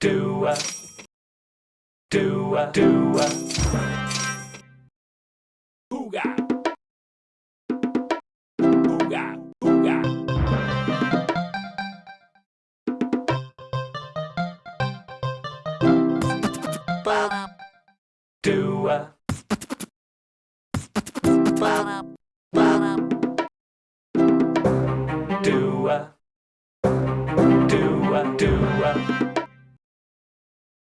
Do a do a do a Booga Booga Ooga Do a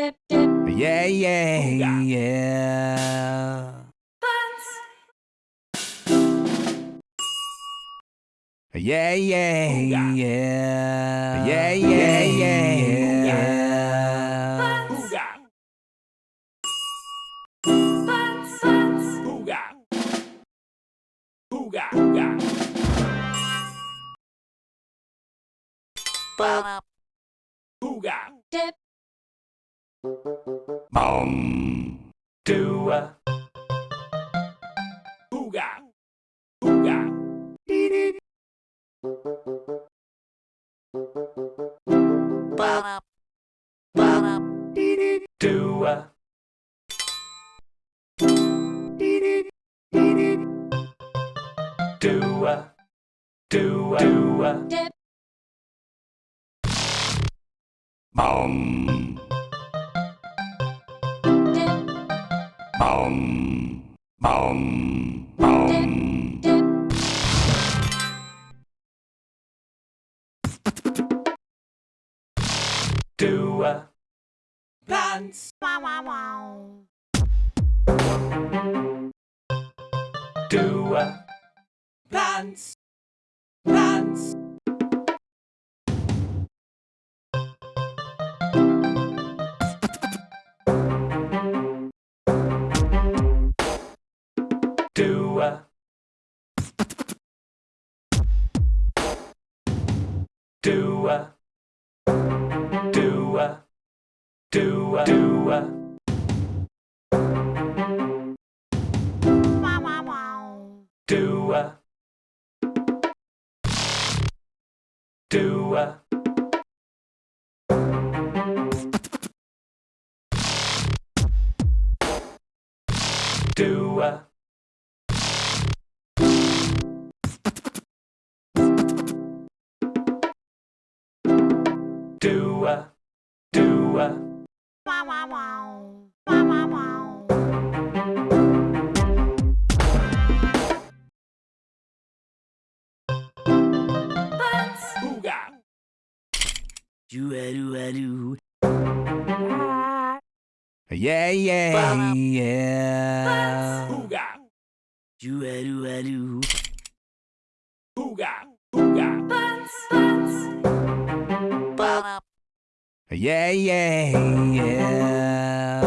Yeah, yeah, yeah. yeah. Yeah, yeah, yeah. Yeah, yeah, yeah. Booga. Booga. Booga. Booga. Booga. Um. Do a. Ooga. Ooga. Dee Ba. Ba. Dee a do Dua. Dua. Dip. Boom. Boom. Boom. Boom. Do a dance. Wow, wow, wow. Do a dance. Dance. Do Do Do Do Do Do Do Do Juaru, aru. Ah. Yeah, yeah, yeah. Ooga. Juaru, Yeah, yeah, yeah.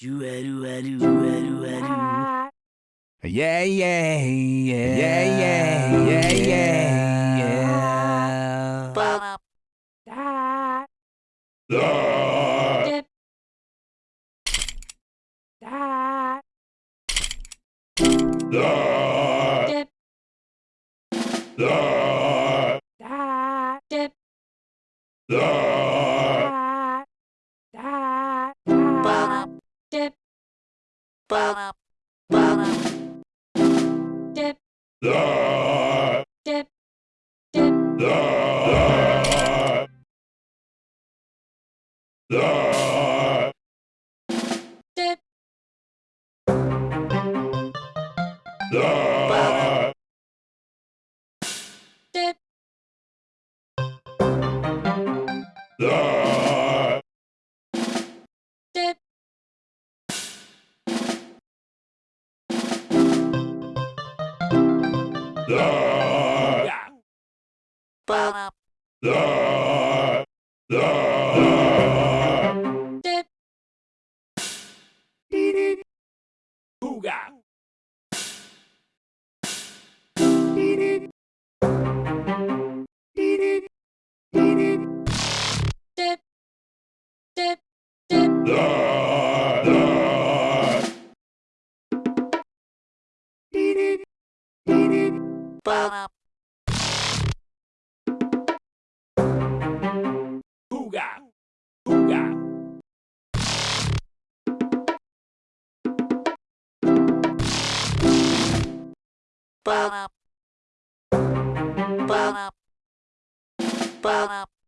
Do a do a do a do a do. Yeah, yeah, yeah, yeah, yeah, yeah, yeah, yeah. Ba da da dip. Ah! Yeah. Hooga. Hooga. Ba. Ba. Ba.